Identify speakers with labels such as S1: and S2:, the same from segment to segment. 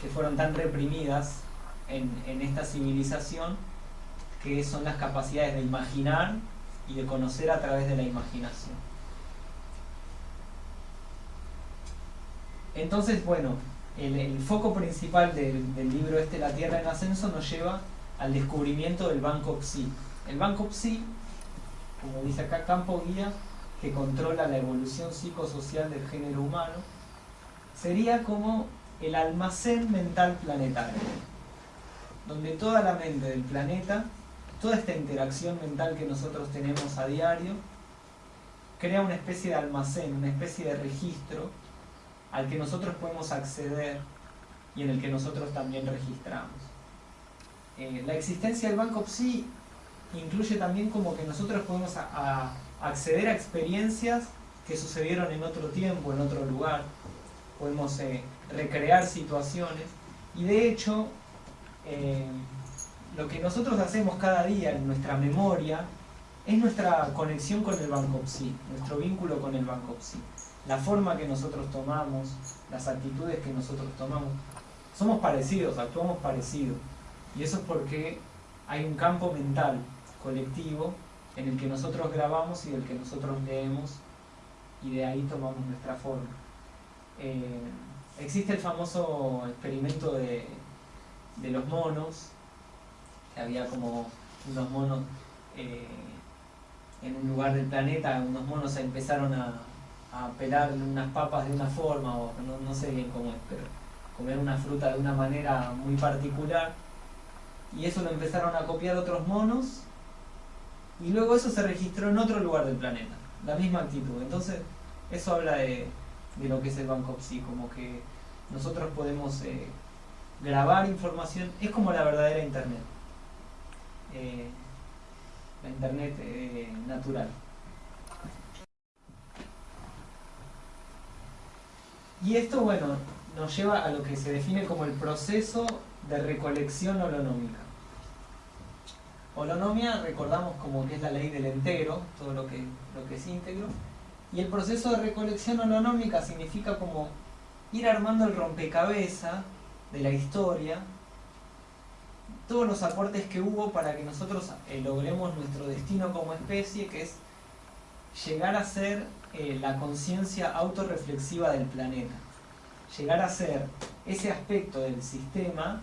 S1: que fueron tan reprimidas en, en esta civilización, que son las capacidades de imaginar y de conocer a través de la imaginación. Entonces, bueno, el, foco principal del, libro este, La Tierra en Ascenso, nos lleva al descubrimiento del Banco Psi. El Banco Psi, como dice acá, campo guía que controla la evolución psicosocial del género humano, sería como el almacén mental planetario, donde toda la mente del planeta, toda esta interacción mental que nosotros tenemos a diario, crea una especie de almacén, una especie de registro al que nosotros podemos acceder y en el que nosotros también registramos. Eh, la existencia del Banco Psi incluye también como que nosotros podemos acceder a experiencias que sucedieron en otro tiempo, en otro lugar. Podemos eh, recrear situaciones y de hecho eh, lo que nosotros hacemos cada día en nuestra memoria es nuestra conexión con el Banco Psi, nuestro vínculo con el Banco Psi la forma que nosotros tomamos, las actitudes que nosotros tomamos, somos parecidos, actuamos parecidos. Y eso es porque hay un campo mental colectivo en el que nosotros grabamos y del que nosotros leemos y de ahí tomamos nuestra forma. Eh, existe el famoso experimento de, de, los monos, había como unos monos eh, en un lugar del planeta, unos monos empezaron a, a pelar unas papas de una forma, o no, sé bien cómo es, pero comer una fruta de una manera muy particular. Y eso lo empezaron a copiar otros monos, y luego eso se registró en otro lugar del planeta, la misma actitud. Entonces, eso habla de, lo que es el Banco Psi, como que nosotros podemos eh, grabar información, es como la verdadera Internet, eh, la Internet eh, natural. Y esto, bueno, nos lleva a lo que se define como el proceso de recolección holonómica. Holonomia, recordamos como que es la ley del entero, todo lo que, lo que es íntegro. Y el proceso de recolección holonómica significa como ir armando el rompecabezas de la historia, todos los aportes que hubo para que nosotros eh, logremos nuestro destino como especie, que es llegar a ser eh, la conciencia autorreflexiva del planeta. Llegar a ser ese aspecto del sistema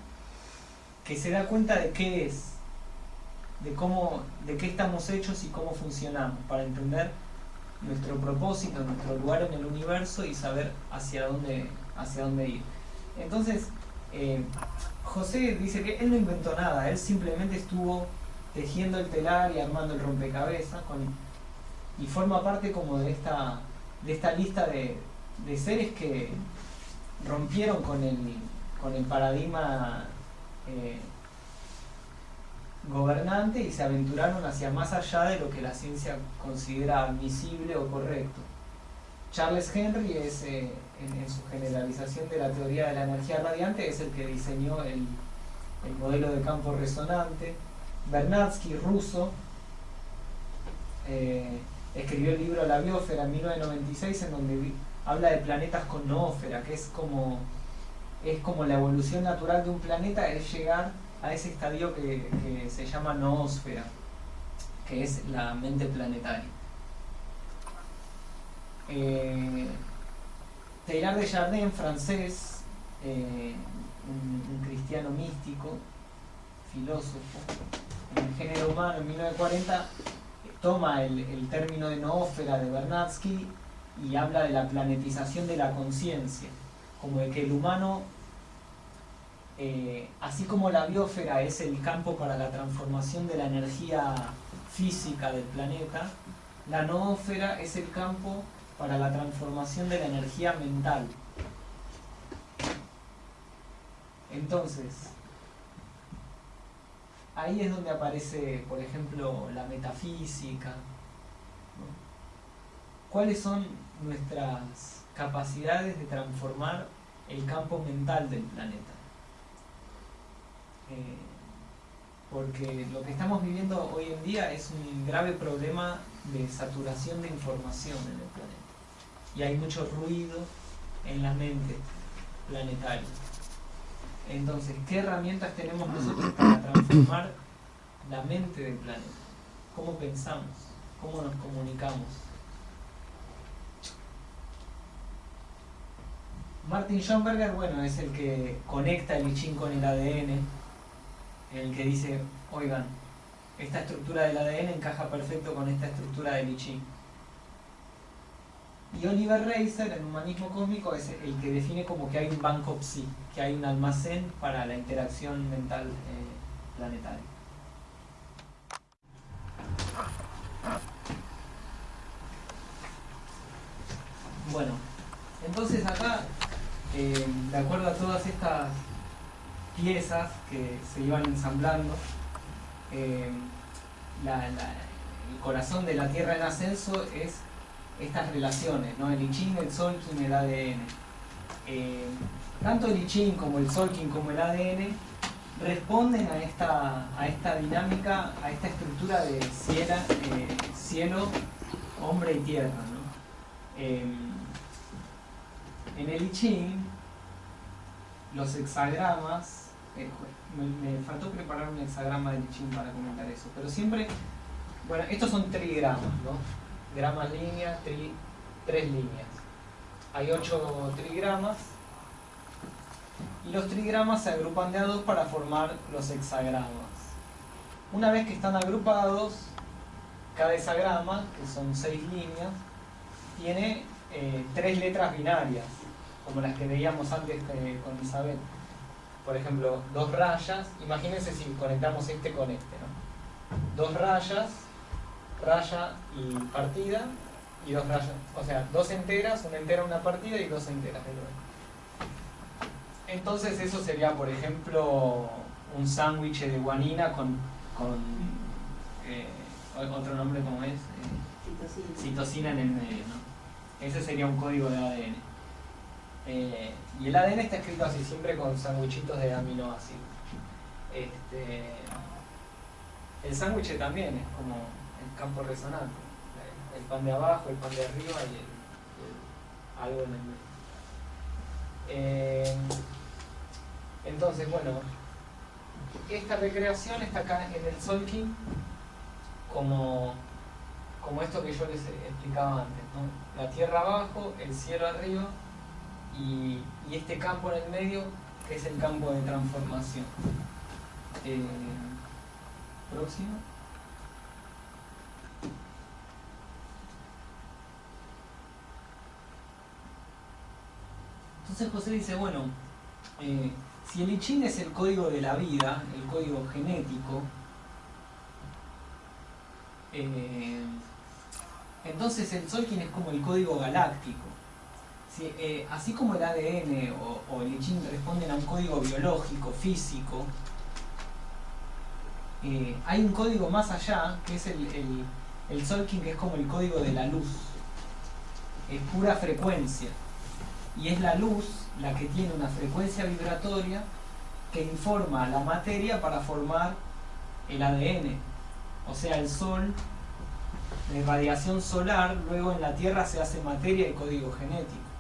S1: que se da cuenta de qué es, de cómo, de qué estamos hechos y cómo funcionamos, para entender nuestro propósito, nuestro lugar en el universo y saber hacia dónde, hacia dónde ir. Entonces, eh, José dice que él no inventó nada, él simplemente estuvo tejiendo el telar y armando el rompecabezas y forma parte como de esta, de esta lista de, seres que rompieron con el, con el paradigma eh, gobernante y se aventuraron hacia más allá de lo que la ciencia considera admisible o correcto. Charles Henry es, eh, en, su generalización de la teoría de la energía radiante, es el que diseñó el, el modelo de campo resonante. Bernatsky, ruso, eh, escribió el libro La biosfera en 1996 en donde habla de planetas con noósfera, que es como, es como la evolución natural de un planeta, es llegar a ese estadio que, se llama noósfera, que es la mente planetaria. Eh, Teilhard de Chardin, francés, eh, un, un, cristiano místico, filósofo, en el género humano en 1940, toma el, término de noósfera de Bernatsky y habla de la planetización de la conciencia, como de que el humano, eh, así como la biosfera es el campo para la transformación de la energía física del planeta, la noósfera es el campo para la transformación de la energía mental. Entonces, ahí es donde aparece, por ejemplo, la metafísica. ¿Cuáles son nuestras capacidades de transformar el campo mental del planeta? Eh, porque lo que estamos viviendo hoy en día es un grave problema de saturación de información en el planeta. Y hay mucho ruido en la mente. planetario. Entonces, ¿qué herramientas tenemos nosotros para transformar la mente del planeta? ¿Cómo pensamos? ¿Cómo nos comunicamos? Martin Schoenberger, bueno, es el que conecta el I con el ADN, el que dice, oigan, esta estructura del ADN encaja perfecto con esta estructura del I Ching. Y Oliver Reiser, en Humanismo Cósmico, es el que define como que hay un banco psi, que hay un almacén para la interacción mental eh, planetaria. Bueno, entonces acá, eh, de acuerdo a todas estas piezas que se iban ensamblando, eh, el corazón de la Tierra en ascenso es estas relaciones, ¿no? el I Ching, el Solking, el ADN. Eh, tanto el I Ching como el Solking como el ADN responden a esta, a esta dinámica, a esta estructura de cielo, eh, cielo hombre y tierra. ¿no? En el I Ching, los hexagramas, me, me, faltó preparar un hexagrama del I Ching para comentar eso, pero siempre, bueno, estos son trigramas, ¿no? gramas líneas, tres líneas. Hay ocho trigramas y los trigramas se agrupan de a dos para formar los hexagramas. Una vez que están agrupados, cada hexagrama, que son seis líneas, tiene eh, tres letras binarias, como las que veíamos antes eh, con Isabel. Por ejemplo, dos rayas, imagínense si conectamos este con este, ¿no? Dos rayas raya y partida y dos rayas, o sea, dos enteras, una entera, una partida y dos enteras Entonces eso sería, por ejemplo, un sándwich de guanina con, con eh, otro nombre como es, eh, citosina. en el medio, ¿no? Ese sería un código de ADN. Eh, y el ADN está escrito así, siempre con sándwichitos de aminoácidos. Este, el sándwich también es como campo resonante. El pan de abajo, el pan de arriba y algo en el medio. Eh, entonces, bueno, esta recreación está acá en el Solking como, como esto que yo les explicaba antes. La tierra abajo, el cielo arriba y, este campo en el medio que es el campo de transformación. Eh, próximo. Entonces José dice, bueno, eh, si el I Ching es el código de la vida, el código genético, eh, entonces el Solkin es como el código galáctico. Eh, así como el ADN o, el I responden a un código biológico, físico, hay un código más allá, que es el, el, el Solkin, que es como el código de la luz. Es pura frecuencia y es la luz la que tiene una frecuencia vibratoria que informa a la materia para formar el ADN. O sea, el Sol, la irradiación solar, luego en la Tierra se hace materia y código genético.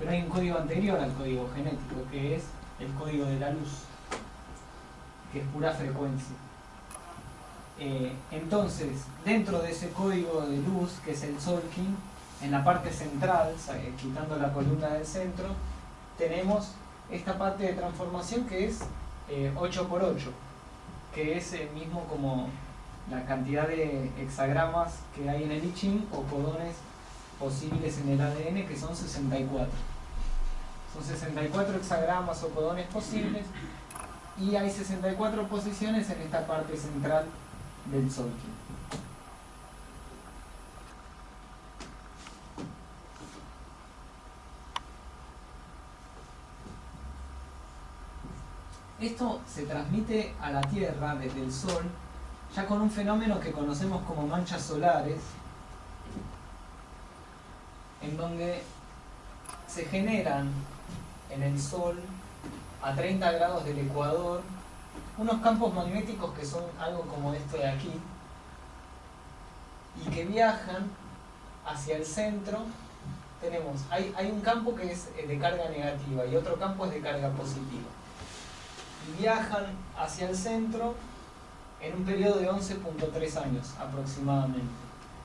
S1: Pero hay un código anterior al código genético, que es el código de la luz, que es pura frecuencia. Eh, entonces, dentro de ese código de luz, que es el Solking, en la parte central, quitando la columna del centro, tenemos esta parte de transformación que es 8x8, eh, que es el mismo como la cantidad de hexagramas que hay en el I o codones posibles en el ADN, que son 64. Son 64 hexagramas o codones posibles y hay 64 posiciones en esta parte central del Solking. Esto se transmite a la Tierra desde el Sol, ya con un fenómeno que conocemos como manchas solares, en donde se generan en el Sol, a 30 grados del ecuador, unos campos magnéticos que son algo como esto de aquí, y que viajan hacia el centro tenemos, hay, hay un campo que es de carga negativa y otro campo es de carga positiva. Y viajan hacia el centro en un periodo de 11.3 años aproximadamente.